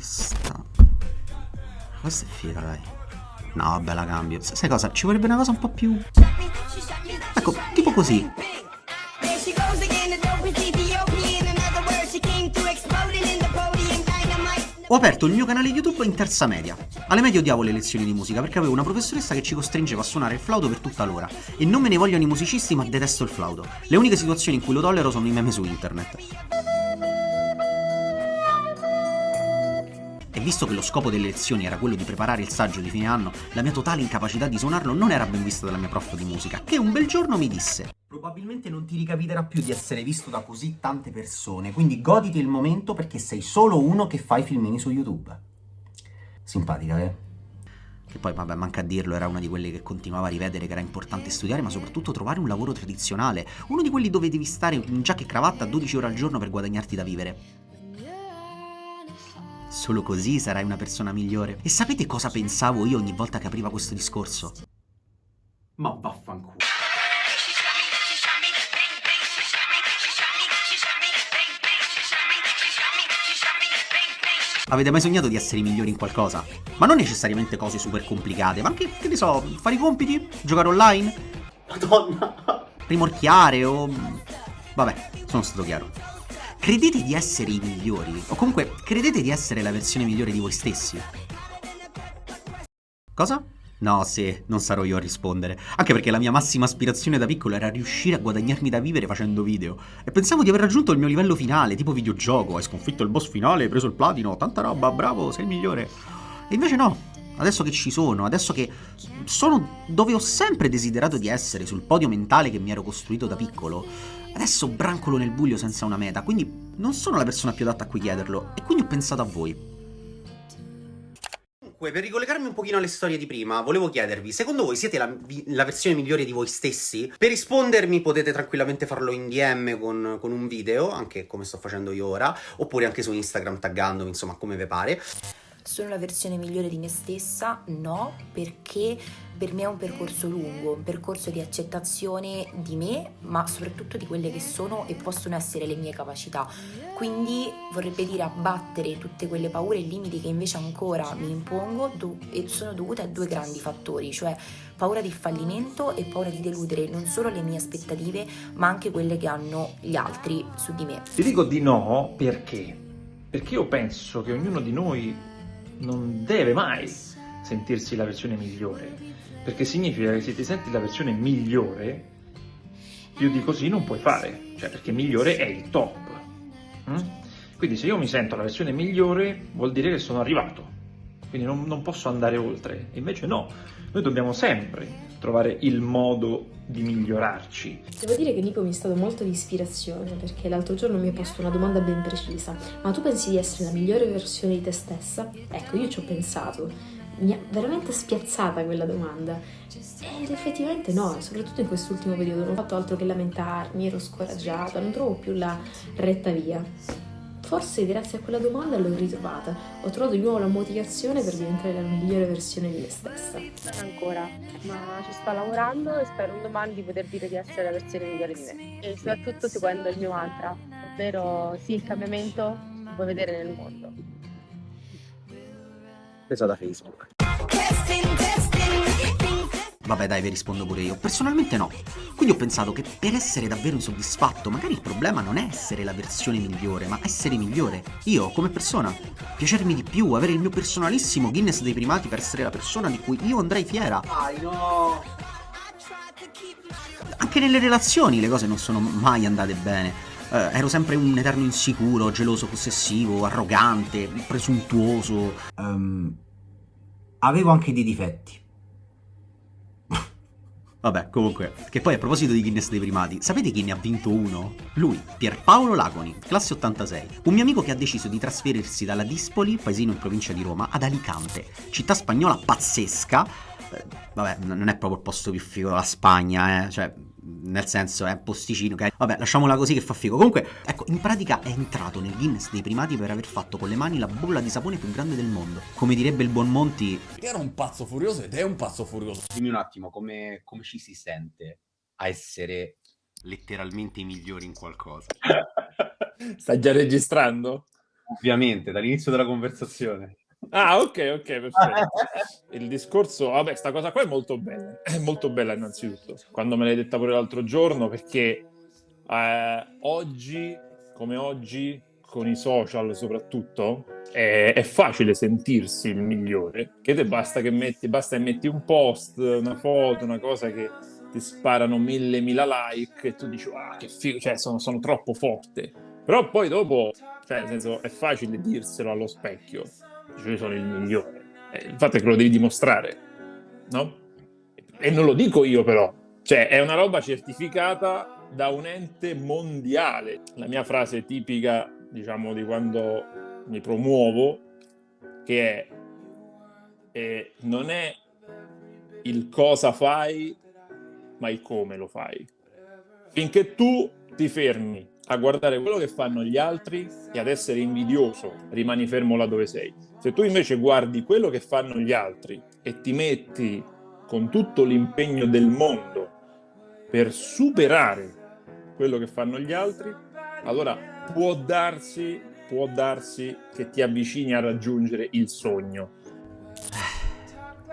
Questa... Questa è figa, dai. No, vabbè, la cambio. Sai cosa? Ci vorrebbe una cosa un po' più... Ecco, tipo così. Ho aperto il mio canale YouTube in terza media. Alle medie odiavo le lezioni di musica perché avevo una professoressa che ci costringeva a suonare il flauto per tutta l'ora. E non me ne vogliono i musicisti ma detesto il flauto. Le uniche situazioni in cui lo tollero sono i meme su internet. E visto che lo scopo delle lezioni era quello di preparare il saggio di fine anno, la mia totale incapacità di suonarlo non era ben vista dalla mia prof di musica, che un bel giorno mi disse Probabilmente non ti ricapiterà più di essere visto da così tante persone, quindi goditi il momento perché sei solo uno che fa i filmini su YouTube. Simpatica, eh? Che poi, vabbè, manca a dirlo, era una di quelle che continuava a rivedere che era importante studiare, ma soprattutto trovare un lavoro tradizionale. Uno di quelli dove devi stare in giacca e cravatta 12 ore al giorno per guadagnarti da vivere. Solo così sarai una persona migliore. E sapete cosa pensavo io ogni volta che apriva questo discorso? Ma vaffanculo. Avete mai sognato di essere i migliori in qualcosa? Ma non necessariamente cose super complicate, ma anche, che ne so, fare i compiti? Giocare online? Madonna! Rimorchiare o... Vabbè, sono stato chiaro. Credete di essere i migliori? O comunque, credete di essere la versione migliore di voi stessi? Cosa? No, sì, non sarò io a rispondere. Anche perché la mia massima aspirazione da piccolo era riuscire a guadagnarmi da vivere facendo video. E pensavo di aver raggiunto il mio livello finale, tipo videogioco. Hai sconfitto il boss finale, hai preso il platino, tanta roba, bravo, sei il migliore. E invece no. Adesso che ci sono, adesso che sono dove ho sempre desiderato di essere, sul podio mentale che mi ero costruito da piccolo, adesso brancolo nel buio senza una meta, quindi non sono la persona più adatta a cui chiederlo, e quindi ho pensato a voi. Comunque, per ricollegarmi un pochino alle storie di prima, volevo chiedervi, secondo voi siete la, la, versione migliore di voi stessi? Per rispondermi potete tranquillamente farlo in DM con, con un video, anche come sto facendo io ora, oppure anche su Instagram taggandomi, insomma, come vi pare. Sono la versione migliore di me stessa? No, perché per me è un percorso lungo, un percorso di accettazione di me, ma soprattutto di quelle che sono e possono essere le mie capacità. Quindi vorrebbe dire abbattere tutte quelle paure e limiti che invece ancora mi impongo e sono dovute a due grandi fattori, cioè paura di fallimento e paura di deludere non solo le mie aspettative, ma anche quelle che hanno gli altri su di me. Ti dico di no perché? Perché io penso che ognuno di noi non deve mai sentirsi la versione migliore perché significa che se ti senti la versione migliore, più di così non puoi fare, cioè perché migliore è il top. Mm? Quindi se io mi sento la versione migliore vuol dire che sono arrivato, quindi non, non posso andare oltre, invece no, noi dobbiamo sempre trovare il modo di migliorarci. Devo dire che Nico mi è stato molto di ispirazione perché l'altro giorno mi ha posto una domanda ben precisa. Ma tu pensi di essere la migliore versione di te stessa? Ecco, io ci ho pensato mi ha veramente spiazzata quella domanda ed effettivamente no, soprattutto in quest'ultimo periodo non ho fatto altro che lamentarmi, ero scoraggiata, non trovo più la retta via. Forse grazie a quella domanda l'ho ritrovata, ho trovato di nuovo la motivazione per diventare la migliore versione di me stessa. Ancora, ma ci sto lavorando e spero un domani di poter dire di essere la versione migliore di me. E soprattutto seguendo il mio mantra, ovvero sì, il cambiamento si può vedere nel mondo presa da Facebook. Vabbè dai, vi rispondo pure io. Personalmente no. Quindi ho pensato che per essere davvero insoddisfatto, magari il problema non è essere la versione migliore, ma essere migliore. Io, come persona. Piacermi di più, avere il mio personalissimo Guinness dei primati per essere la persona di cui io andrei fiera. Dai, no! Anche nelle relazioni le cose non sono mai andate bene eh, ero sempre un eterno insicuro, geloso, possessivo, arrogante, presuntuoso. Um, avevo anche dei difetti. Vabbè, comunque, che poi a proposito di Guinness dei primati, sapete chi ne ha vinto uno? Lui, Pierpaolo Lagoni, classe 86, un mio amico che ha deciso di trasferirsi dalla Dispoli, paesino in provincia di Roma, ad Alicante, città spagnola pazzesca, eh, vabbè, non è proprio il posto più figo della Spagna, eh, cioè, nel senso è un posticino, ok? Vabbè, lasciamola così che fa figo. Comunque, ecco, in pratica è entrato nel Guinness dei primati per aver fatto con le mani la bolla di sapone più grande del mondo. Come direbbe il buon Monti... Era un pazzo furioso ed è un pazzo furioso. Dimmi un attimo, come, come ci si sente a essere letteralmente i migliori in qualcosa? Stai già registrando? Ovviamente, dall'inizio della conversazione. Ah, ok, ok, perfetto. Il discorso, vabbè, sta cosa qua è molto bella, è molto bella innanzitutto, quando me l'hai detta pure l'altro giorno, perché eh, oggi, come oggi, con i social soprattutto, è, è, facile sentirsi il migliore, che te basta che metti, basta che metti un post, una foto, una cosa che ti sparano mille, mila like e tu dici, ah, che figo, cioè sono, sono troppo forte. Però poi dopo, cioè, nel senso, è facile dirselo allo specchio, io sono il migliore. Eh, il fatto è che lo devi dimostrare, no? E non lo dico io però, cioè è una roba certificata da un ente mondiale. La mia frase tipica, diciamo, di quando mi promuovo, che è eh, non è il cosa fai, ma il come lo fai. Finché tu ti fermi a guardare quello che fanno gli altri e ad essere invidioso, rimani fermo là dove sei. Se tu invece guardi quello che fanno gli altri e ti metti con tutto l'impegno del mondo per superare quello che fanno gli altri, allora può darsi può darsi che ti avvicini a raggiungere il sogno.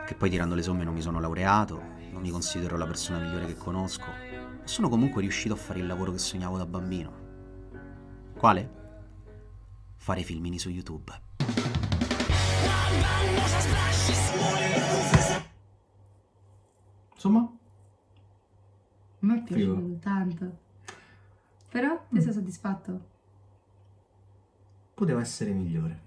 Che poi tirando le somme non mi sono laureato, non mi considero la persona migliore che conosco, sono comunque riuscito a fare il lavoro che sognavo da bambino. Quale? Fare filmini su YouTube. Insomma? Mi è piaciuto Figo. tanto. Però ti sei soddisfatto? Poteva essere migliore.